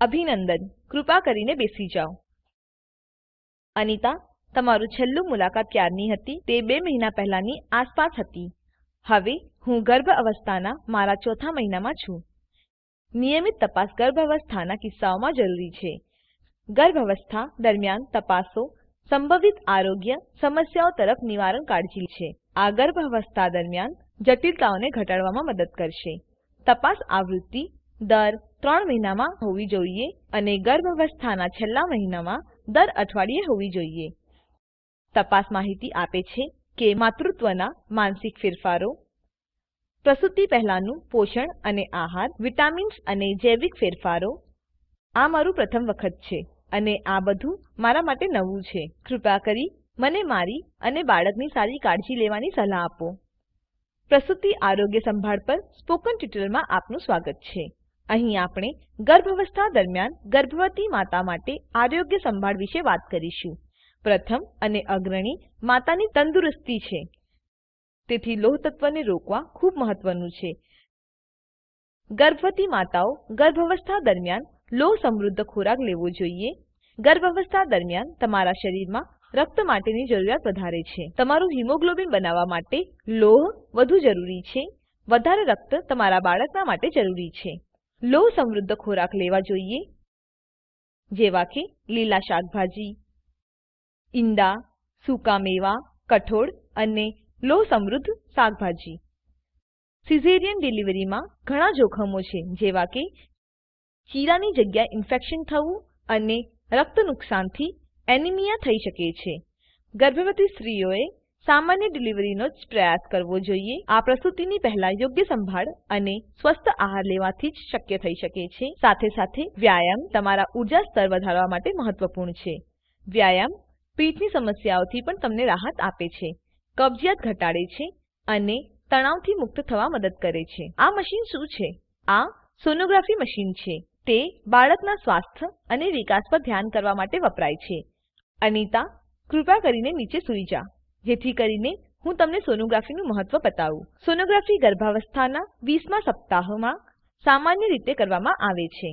અભિનંદન. કૃપા કરીને બેસી જાઓ. અનિતા, તમારું છેલ્લું મુલાકાત ક્યારની હતી? તે બે મહિના પહેલાની આસપાસ હતી. હવે હું ગર્ભ અવસ્થાના મારા ચોથા મહિનામાં છું. નિયમિત તપાસ ગર્ભ અવસ્થાના કિસ્સાઓમાં જરૂરી છે. ગર્ભ અવસ્થા દરમિયાન તપાસો, સંભવિત આરોગ્ય સમસ્યાઓ તરફ નિવારણ કાળજી છે. આ ગર્ભ અવસ્થા દરમિયાન જટિલતાઓને ઘટાડવામાં મદદ કરશે. તપાસ આવૃત્તિ દર ત્રણ મહિનામાં હોવી જોઈએ અને ગર્ભાવસ્થાના છેલ્લા મહિનામાં દર અઠવાડિયે હોવી જોઈએ. તપાસ માહિતી આપે છે કે માતૃત્વના માનસિક ફેરફારો, પ્રસૂતિ પહેલાનું પોષણ અને આહાર, વિટામિન્સ અને જૈવિક ફેરફારો, આ મારું પ્રથમ વખત છે અને આ બધું મારા માટે નવું છે. કૃપા કરી મને મારી અને બાળકની સારી કાળજી લેવાની સલાહ આપો. પ્રસૂતિ આરોગ્ય સંભાળ પર સ્પોકન ટ્યુટોરીયલમાં આપનું સ્વાગત છે. અહીં આપણે ગર્ભાવસ્થા દરમિયાન ગર્ભવતી માતા માટે આરોગ્ય સંભાળ વિશે વાત કરીશું. પ્રથમ અને અગ્રણી માતાની તંદુરસ્તી છે. તેથી લોહ રોકવા ખૂબ મહત્વનું છે. ગર્ભવતી માતાઓ ગર્ભાવસ્થા દરમિયાન લોહ સમૃદ્ધ ખોરાક લેવો જોઈએ. ગર્ભાવસ્થા દરમિયાન તમારા શરીરમાં રક્ત માટેની જરૂરિયાત વધારે છે. તમારું હિમોગ્લોબિન બનાવવા માટે લોહ વધુ જરૂરી છે. વધારે રક્ત તમારા બાળકના માટે જરૂરી છે. લોહ સમૃદ્ધ ખોરાક લેવા જોઈએ. જેવા કે લીલા શાકભાજી, ઈંડા, સૂકા મેવા, કઠોળ અને લો સમૃદ્ધ શાકભાજી. સિઝેરિયન ડિલિવરીમાં ઘણા જોખમો છે, જેવા કે ચીરાની જગ્યાએ ઇન્ફેક્શન થવું અને રક્ત નુકસાનથી એનિમિયા થઈ શકે છે. ગર્ભવતી સ્ત્રીઓએ સામાન્ય ડિલિવરીનો જ પ્રયાસ કરવો જોઈએ. આ પ્રસૂતિની પહેલા યોગ્ય સંભાળ અને સ્વસ્થ આહાર લેવાથી જ શક્ય થઈ શકે છે. સાથે સાથે વ્યાયામ તમારા ઊર્જા સ્તર વધારવા માટે મહત્વપૂર્ણ છે. વ્યાયામ પીઠની સમસ્યાઓથી પણ તમને રાહત આપે છે. કબજિયાત ઘટાડે છે અને તણાવથી મુક્ત થવા મદદ કરે છે. આ મશીન શું છે? આ સોનોગ્રાફી મશીન છે. તે બાળકના સ્વાસ્થ્ય અને વિકાસ પર ધ્યાન કરવા માટે વપરાય છે. અનિતા, કૃપા કરીને નીચે સૂઈ જા. જેથી કરીને હું તમને સોનોગ્રાફીનું મહત્વ બતાવું. સોનોગ્રાફી ગર્ભાવસ્થાના 20મા સપ્તાહમાં સામાન્ય રીતે કરવામાં આવે છે.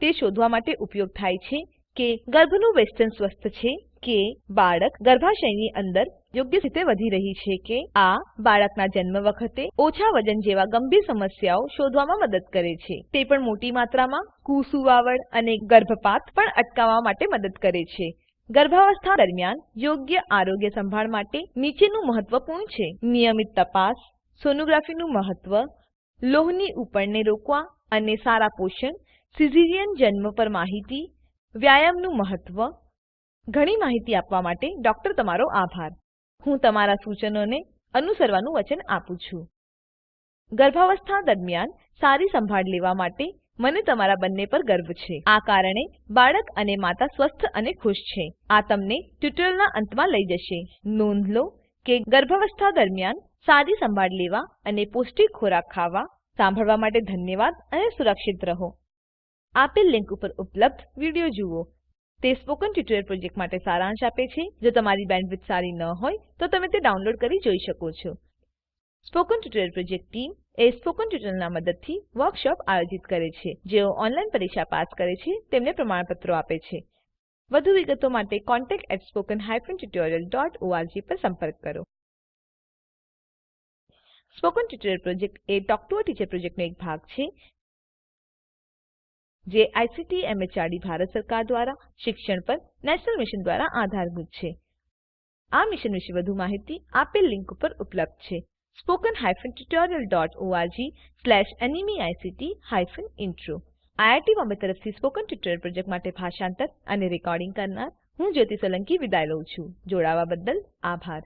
તે શોધવા માટે ઉપયોગ થાય છે કે ગર્ભનું વેસ્ટર્ન સ્વસ્થ છે કે બાળક ગર્ભાશયની અંદર યોગ્ય રીતે વધી રહી છે કે આ બાળકના જન્મ વખતે ઓછા વજન જેવા ગંભીર સમસ્યાઓ શોધવામાં મદદ કરે છે. તે પણ મોટી માત્રામાં કુસુવાવડ અને ગર્ભપાત પણ અટકાવવા માટે મદદ કરે છે. ગર્ભાવસ્થા દરમિયાન યોગ્ય આરોગ્ય સંભાળ માટે નીચેનું મહત્વપૂર્ણ છે. નિયમિત તપાસ, સોનોગ્રાફીનું મહત્વ, લોહની ઉપરને રોકવા અને સારા પોષણ, સિઝેરિયન જન્મ પર માહિતી, વ્યાયામનું મહત્વ, ઘણી માહિતી આપવા માટે ડોક્ટર તમારો આભાર. હું તમારા સૂચનોને અનુસરવાનું વચન આપું છું. ગર્ભાવસ્થા દરમિયાન સારી સંભાળ લેવા માટે મને તમારા બંને પર ગર્વ છે. આ કારણે બાળક અને માતા સ્વસ્થ અને ખુશ છે. આ તમને ટ્યુટોરીયલના અંતમાં લઈ જશે. નોંધ લો કે ગર્ભાવસ્થા દરમિયાન સારી સંભાળ લેવા અને પૌષ્ટિક ખોરાક ખાવા સાંભળવા માટે ધન્યવાદ અને સુરક્ષિત રહો. આપેલ લિંક ઉપર ઉપલબ્ધ વીડિયો જુઓ. તે સ્પોકન ટ્યુટોરીયલ પ્રોજેક્ટ માટે સારાંશ આપે છે. જો તમારી બેન્ડવિડ્થ સારી ન હોય તો તમે તે ડાઉનલોડ કરી જોઈ શકો છો. સ્પોકન ટ્યુટોરીયલ પ્રોજેક્ટ ટીમ એ સ્પોકન ટ્યુટોરીયલના મદદથી વર્કશોપ આયોજિત કરે છે. જેઓ ઓનલાઈન પરીક્ષા પાસ કરે છે, તેમને પ્રમાણપત્રો આપે છે. વધુ વિગતો માટે contactspoken tutorialorg પર સંપર્ક કરો. સ્પોકન ટ્યુટોરીયલ પ્રોજેક્ટ એ ટોક ટુ અ ટીચર પ્રોજેક્ટનો એક ભાગ છે, જે આઈસીટી એમએચઆરડી ભારત સરકાર દ્વારા શિક્ષણ પર નેશનલ મિશન દ્વારા આધારભૂત છે. આ મિશન વિશે વધુ માહિતી આપેલ લીંક ઉપર ઉપલબ્ધ છે. Spoken hyphen tutorial dot org slash NMEICT hyphen intro IIT Bombay તરફથી સ્પોકન ટ્યુટોરીયલ પ્રોજેક્ટ માટે ભાષાંતર અને રેકોર્ડિંગ કરનાર હું જ્યોતિ સોલંકી વિદાય લઉં છું. જોડાવા બદ્દલ આભાર.